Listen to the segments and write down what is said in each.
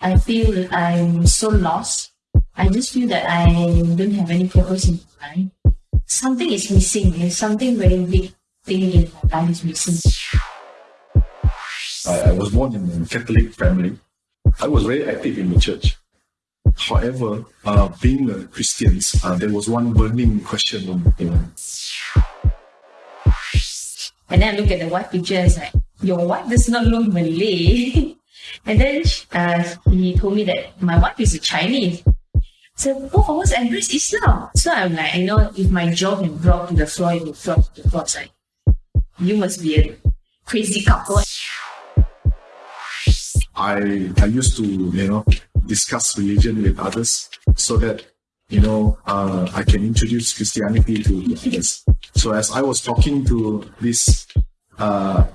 I feel that I'm so lost. I just feel that I don't have any purpose in life. Something is missing. There's something very big thing in my life is missing. I, I was born in a Catholic family. I was very active in the church. However, uh, being a Christian, uh, there was one burning question on you know, And then I look at the wife picture and it's like, your wife does not look Malay. and then uh, he told me that my wife is a Chinese. So both of us embrace Islam. So I'm like, I know if my jaw can drop to the floor, it will drop to the floor. It's like, you must be a crazy couple. I I used to you know discuss religion with others so that you know uh, I can introduce Christianity to others. So as I was talking to these uh,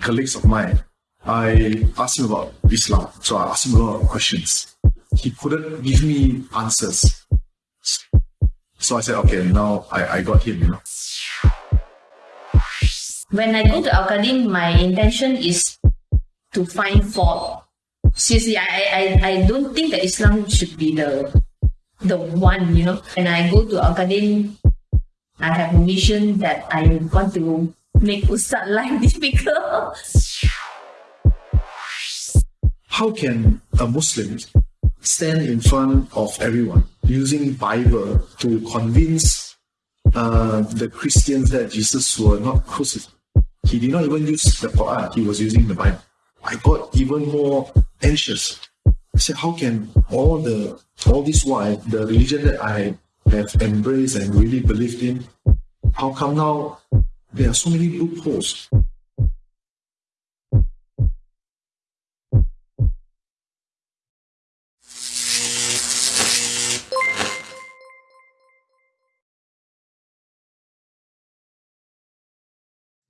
colleagues of mine, I asked him about Islam. So I asked him a lot of questions. He couldn't give me answers. So I said, okay, now I, I got him, you know. When I go to Al Qadim, my intention is to find fault. Seriously, I, I, I don't think that Islam should be the the one, you know. When I go to Al Qadim, I have a mission that I want to make Ustad life difficult. How can a Muslim stand in front of everyone using Bible to convince uh, the Christians that Jesus were not crucified? He did not even use the Quran, he was using the Bible. I got even more anxious. I said, how can all the all this while the religion that I have embraced and really believed in, how come now there are so many loopholes?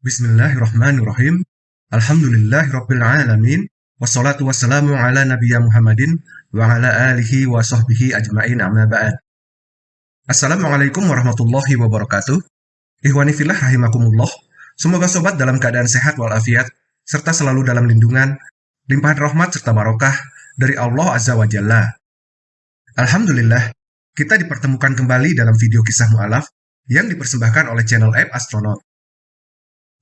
Bismillahirrahmanirrahim. Alhamdulillahirabbil alamin. Wassalatu wassalamu ala nabiyya Muhammadin wa ala alihi wa sahbihi ajmain amma ba'd. Assalamualaikum warahmatullahi wabarakatuh. Ihwani fillah rahimakumullah. Semoga sobat dalam keadaan sehat walafiat serta selalu dalam lindungan, limpahan rahmat serta barokah dari Allah Azza wa Jalla. Alhamdulillah, kita dipertemukan kembali dalam video kisah mu'alaf yang dipersembahkan oleh channel App Astronaut.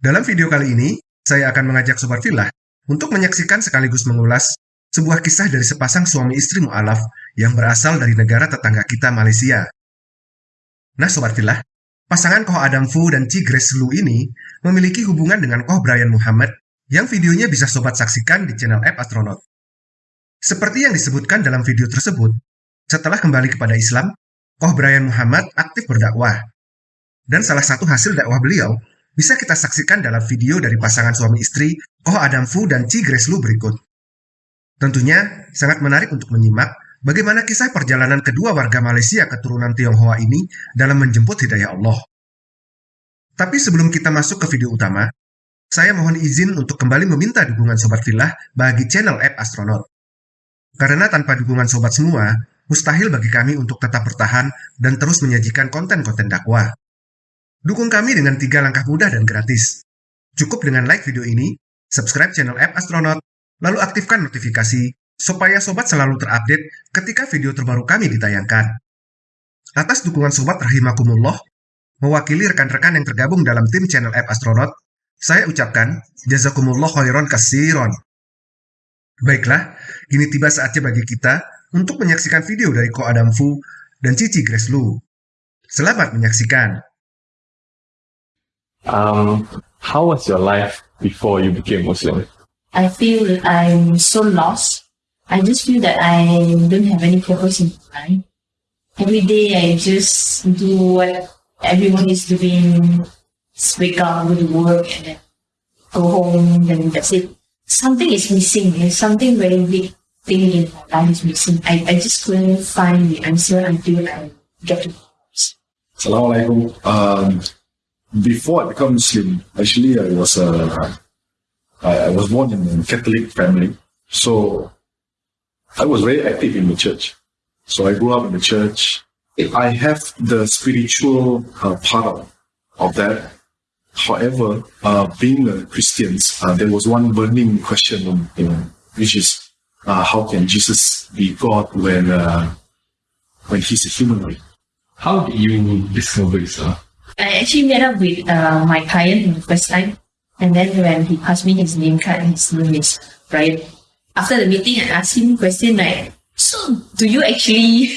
Dalam video kali ini, saya akan mengajak Sobat Filah untuk menyaksikan sekaligus mengulas sebuah kisah dari sepasang suami istri mu'alaf yang berasal dari negara tetangga kita Malaysia. Nah Sobat Filah, pasangan Koh Adam Fu dan Ci Grace Lu ini memiliki hubungan dengan Koh Brian Muhammad yang videonya bisa Sobat saksikan di channel App Astronaut. Seperti yang disebutkan dalam video tersebut, setelah kembali kepada Islam, Koh Brian Muhammad aktif berdakwah. Dan salah satu hasil dakwah beliau bisa kita saksikan dalam video dari pasangan suami istri Oh Adam Fu dan Ci Grace Lu berikut. Tentunya sangat menarik untuk menyimak bagaimana kisah perjalanan kedua warga Malaysia keturunan Tionghoa ini dalam menjemput hidayah Allah. Tapi sebelum kita masuk ke video utama, saya mohon izin untuk kembali meminta dukungan Sobat Filah bagi channel App Astronaut. Karena tanpa dukungan Sobat semua, mustahil bagi kami untuk tetap bertahan dan terus menyajikan konten-konten dakwah. Dukung kami dengan tiga langkah mudah dan gratis. Cukup dengan like video ini, subscribe channel App Astronaut, lalu aktifkan notifikasi supaya sobat selalu terupdate ketika video terbaru kami ditayangkan. Atas dukungan sobat rahimakumullah, mewakili rekan-rekan yang tergabung dalam tim channel App Astronaut, saya ucapkan jazakumullah khairan kasiron. Baiklah, kini tiba saatnya bagi kita untuk menyaksikan video dari Ko Adam Fu dan Cici Grace Lu. Selamat menyaksikan. Um, how was your life before you became Muslim? I feel that I'm so lost. I just feel that I don't have any purpose in life. Every day I just do what everyone is doing. Just wake up, go to work, and then go home, and that's it. Something is missing. There's something very big thing in my life is missing. I, I just couldn't find the answer until I get to Assalamualaikum. Um, before I become Muslim, actually I was uh, I, I was born in a Catholic family, so I was very active in the church. So I grew up in the church. I have the spiritual uh, part of, of that. However, uh, being a Christian, uh, there was one burning question, you know, which is uh, how can Jesus be God when uh, when he's a humanoid? How did you discover Islam? I actually met up with uh, my client for the first time. And then when he passed me his name card, and his name is Brian. After the meeting, I asked him a question like, so do you actually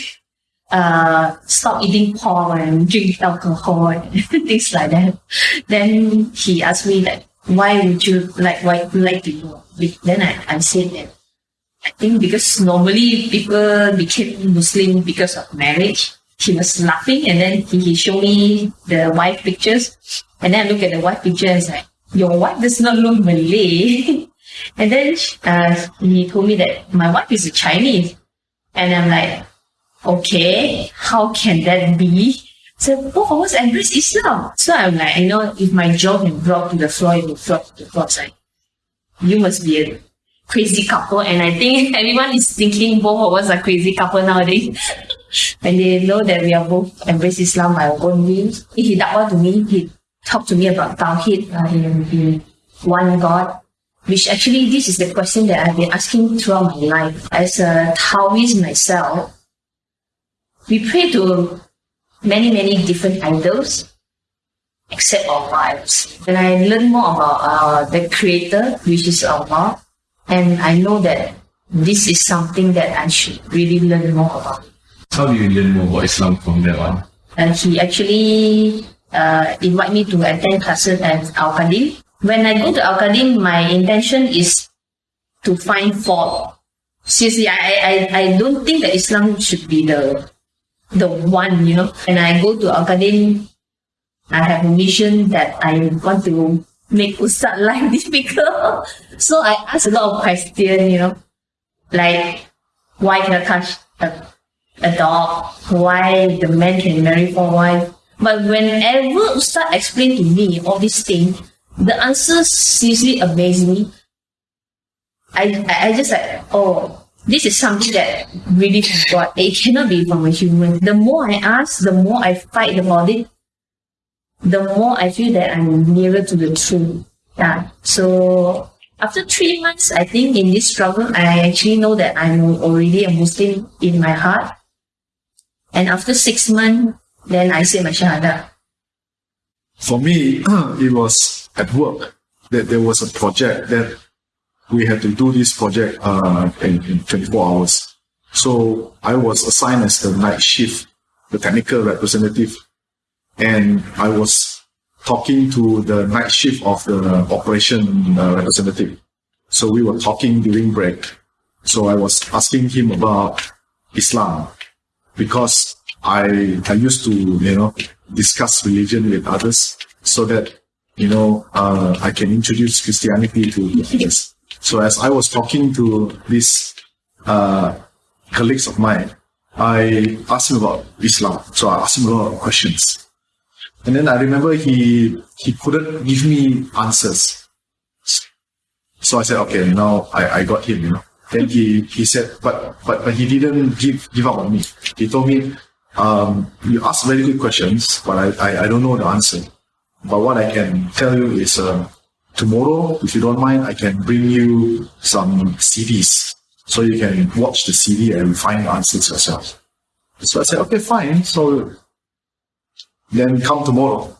uh, stop eating pork and drink alcohol and things like that? Then he asked me like, why would you like, why would you like to know? Be- Then I, I said that I think because normally people became Muslim because of marriage. He was laughing and then he, he showed me the wife pictures. And then I look at the wife picture and like, your wife does not look Malay. and then uh, he told me that my wife is a Chinese. And I'm like, okay, how can that be? So both of us embrace Islam. So I'm like, you know, if my jaw can drop to the floor, it will drop to the floor. It's you must be a crazy couple. And I think everyone is thinking both of us are crazy couple nowadays. when they know that we are both embrace Islam our own means. He da'wah to me, he talked to me about Tawheed uh, in, in one God. Which actually, this is the question that I've been asking throughout my life. As a Taoist myself, we pray to many, many different idols, except Allah. When I learn more about uh, the Creator, which is Allah, and I know that this is something that I should really learn more about. How do you learn more about Islam from that one? And he actually uh, invite me to attend classes at Al Qadim. When I go to Al Qadim, my intention is to find fault. Seriously, I, I, I don't think that Islam should be the the one, you know. When I go to Al Qadim, I have a mission that I want to make Ustad life difficult. so I ask a lot of questions, you know, like why can I touch a, a dog? Why the man can marry four wife. But whenever Ustad explain to me all these things, the answers seriously amaze me. I, I I just like, oh, this is something that really from God. It cannot be from a human. The more I ask, the more I fight about it, the more I feel that I'm nearer to the truth. Yeah. So after three months, I think in this struggle, I actually know that I'm already a Muslim in my heart. And after six months, then I say my Shahada. For me, it was at work that there was a project that we had to do this project uh, in, in 24 hours. So I was assigned as the night shift, the technical representative, and I was talking to the night shift of the operation uh, representative. So we were talking during break. So I was asking him about Islam because I I used to you know discuss religion with others so that you know uh, I can introduce Christianity to others. So as I was talking to these uh, colleagues of mine, I asked him about Islam. So I asked him a lot of questions, and then I remember he he couldn't give me answers. So I said, okay, now I, I got him, you know. Then he, he said, but, but but he didn't give give up on me. He told me, um, you ask very good questions, but I, I, I don't know the answer. But what I can tell you is, uh, tomorrow, if you don't mind, I can bring you some CDs so you can watch the CD and find the answers yourself. So I said, okay, fine. So then come tomorrow.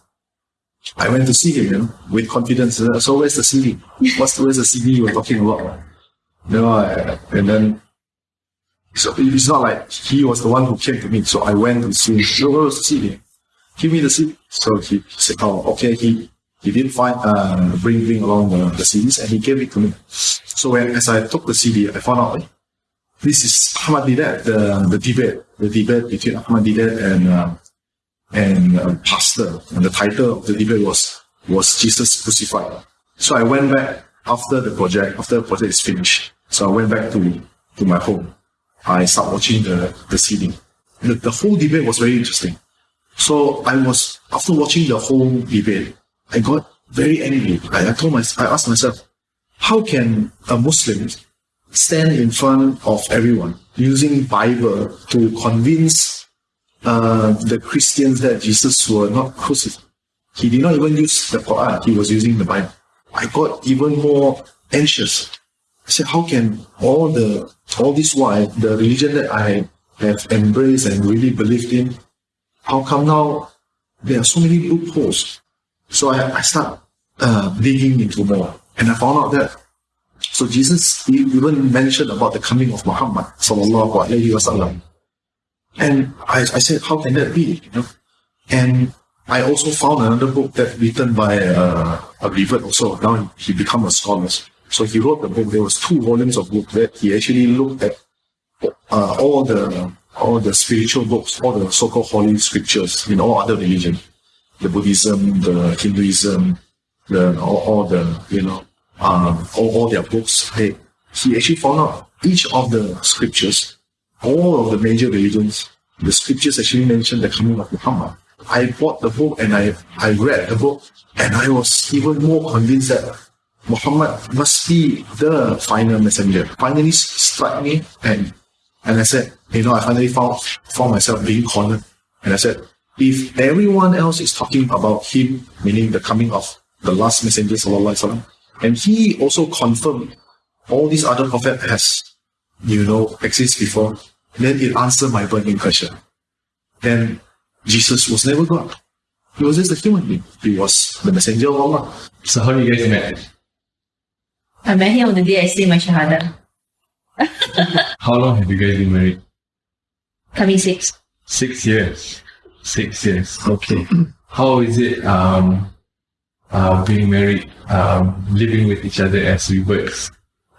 I went to see him, you know, with confidence. So where's the CD? What's where's the CD you were talking about? You know, I- and then so it's not like he was the one who came to me. So I went to see him. Where's the CD? Give me the CD. So he said, oh, okay. He he didn't find uh bring bring along the, the CDs and he gave it to me. So when as I took the CD, I found out eh, this is Ahmad Deedat, the the debate, the debate between Ahmad Deedat and. Uh, and uh, pastor, and the title of the debate was was Jesus crucified. So I went back after the project, after the project is finished. So I went back to to my home. I started watching the the CD. The, the whole debate was very interesting. So I was after watching the whole debate, I got very angry. I, I told my I asked myself, how can a Muslim stand in front of everyone using Bible to convince uh, the Christians that Jesus were not crucified. He did not even use the Quran, he was using the Bible. I got even more anxious. I said, how can all the all this while, the religion that I have embraced and really believed in, how come now there are so many loopholes? So I, I start uh, digging into more, and I found out that so Jesus even mentioned about the coming of Muhammad sallallahu alaihi wasallam, and I, I said, how can that be? You know, and I also found another book that written by uh, a revert also. Now he become a scholar. So he wrote the book. There was two volumes of book that he actually looked at uh, all the all the spiritual books, all the so-called holy scriptures in all other religions, the Buddhism, the Hinduism, the all, all the you know um, all, all their books. They, he actually found out each of the scriptures, all of the major religions, the scriptures actually mention the coming of Muhammad. I bought the book and I, I read the book and I was even more convinced that Muhammad must be the final messenger. Finally struck me and and I said, you know, I finally found found myself being cornered. And I said, if everyone else is talking about him, meaning the coming of the last messenger, wasallam, and he also confirmed all these other prophets has, you know, exist before, then it answered my burning question. Then Jesus was never God. He was just a human being. He was the messenger of Allah. So how you guys met? I met him on the day I say my shahada. How long have you guys been married? Coming six. Six years. Six years. Okay. How is it um uh being married, um living with each other as we works?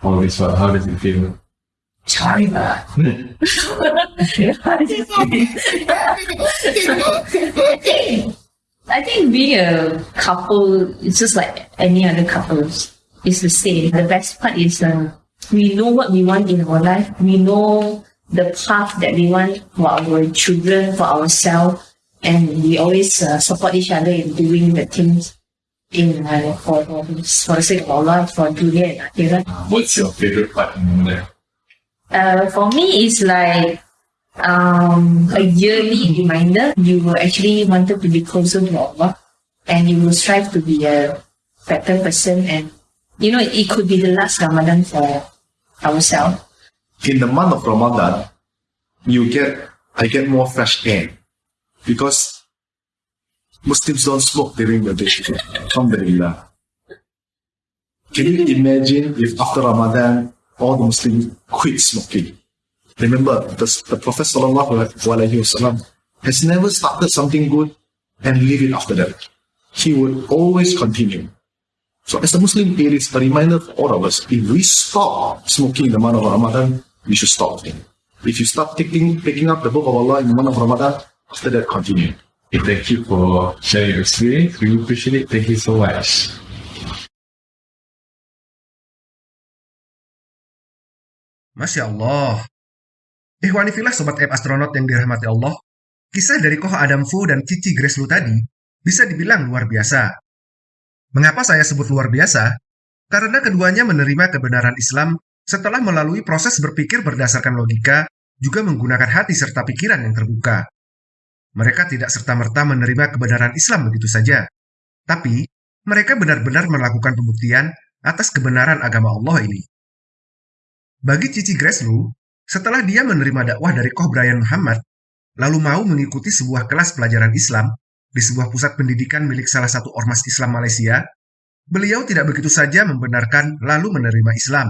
All this while, how does it feel? Sorry, but I think being a couple is just like any other couples. It's the same. The best part is uh, we know what we want in our life. We know the path that we want for our children, for ourselves, and we always uh, support each other in doing the things in uh, for, for for the sake of Allah, for dunya and akhirat. Uh, what's your favorite part in there? Uh, for me, it's like um, a yearly reminder. You will actually wanted to be closer to Allah, and you will strive to be a better person. And you know, it could be the last Ramadan for ourselves. In the month of Ramadan, you get I get more fresh air because Muslims don't smoke during the day. Alhamdulillah. Can you imagine if after Ramadan all the Muslims quit smoking? Remember, the, the Prophet wasallam has never started something good and leave it after that. He would always continue. So as a Muslim, it is a reminder for all of us, if we stop smoking in the month of Ramadan, we should stop it. If you start taking, picking up the book of Allah in the month of Ramadan, after that continue. Thank you for sharing your experience. We appreciate it. Thank you so much. Masya Allah. Ikhwanifillah Sobat App Astronaut yang dirahmati Allah, kisah dari Koh Adam Fu dan Cici Grace Lu tadi bisa dibilang luar biasa. Mengapa saya sebut luar biasa? Karena keduanya menerima kebenaran Islam setelah melalui proses berpikir berdasarkan logika, juga menggunakan hati serta pikiran yang terbuka. Mereka tidak serta-merta menerima kebenaran Islam begitu saja, tapi mereka benar-benar melakukan pembuktian atas kebenaran agama Allah ini. Bagi Cici Greslu, setelah dia menerima dakwah dari Koh Brian Muhammad, lalu mau mengikuti sebuah kelas pelajaran Islam di sebuah pusat pendidikan milik salah satu ormas Islam Malaysia, beliau tidak begitu saja membenarkan lalu menerima Islam.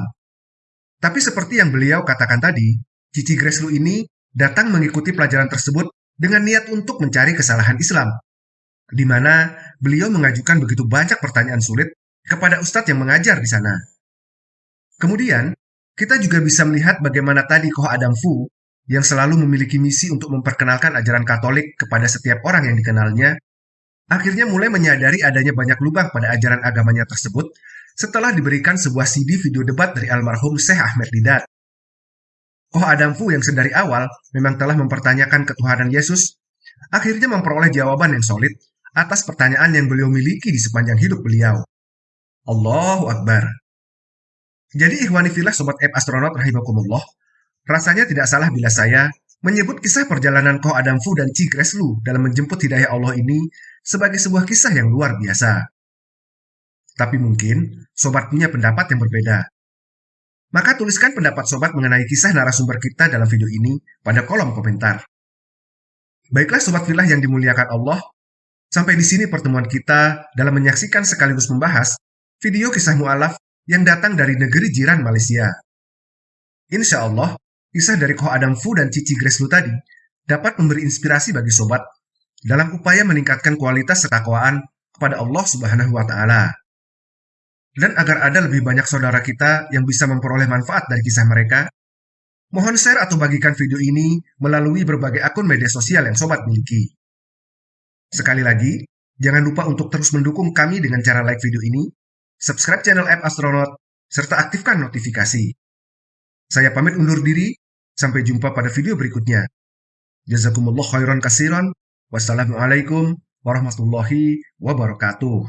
Tapi seperti yang beliau katakan tadi, Cici Greslu ini datang mengikuti pelajaran tersebut dengan niat untuk mencari kesalahan Islam, di mana beliau mengajukan begitu banyak pertanyaan sulit kepada ustadz yang mengajar di sana. Kemudian, kita juga bisa melihat bagaimana tadi Koh Adam Fu yang selalu memiliki misi untuk memperkenalkan ajaran Katolik kepada setiap orang yang dikenalnya, akhirnya mulai menyadari adanya banyak lubang pada ajaran agamanya tersebut setelah diberikan sebuah CD video debat dari almarhum Syekh Ahmed Didat. Oh Adam Fu yang sedari awal memang telah mempertanyakan ketuhanan Yesus, akhirnya memperoleh jawaban yang solid atas pertanyaan yang beliau miliki di sepanjang hidup beliau. Allahu Akbar. Jadi ikhwani filah sobat app astronaut rahimakumullah, rasanya tidak salah bila saya menyebut kisah perjalanan Koh Adam Fu dan Ci Lu dalam menjemput hidayah Allah ini sebagai sebuah kisah yang luar biasa. Tapi mungkin sobat punya pendapat yang berbeda. Maka tuliskan pendapat sobat mengenai kisah narasumber kita dalam video ini pada kolom komentar. Baiklah sobat filah yang dimuliakan Allah, sampai di sini pertemuan kita dalam menyaksikan sekaligus membahas video kisah mu'alaf yang datang dari negeri jiran Malaysia. Insya Allah, kisah dari Koh Adam Fu dan Cici Grace Lu tadi dapat memberi inspirasi bagi sobat dalam upaya meningkatkan kualitas ketakwaan kepada Allah Subhanahu wa taala. Dan agar ada lebih banyak saudara kita yang bisa memperoleh manfaat dari kisah mereka, mohon share atau bagikan video ini melalui berbagai akun media sosial yang sobat miliki. Sekali lagi, jangan lupa untuk terus mendukung kami dengan cara like video ini, subscribe channel app Astronaut, serta aktifkan notifikasi. Saya pamit undur diri, sampai jumpa pada video berikutnya. Jazakumullah khairan kasiran. Wassalamualaikum warahmatullahi wabarakatuh.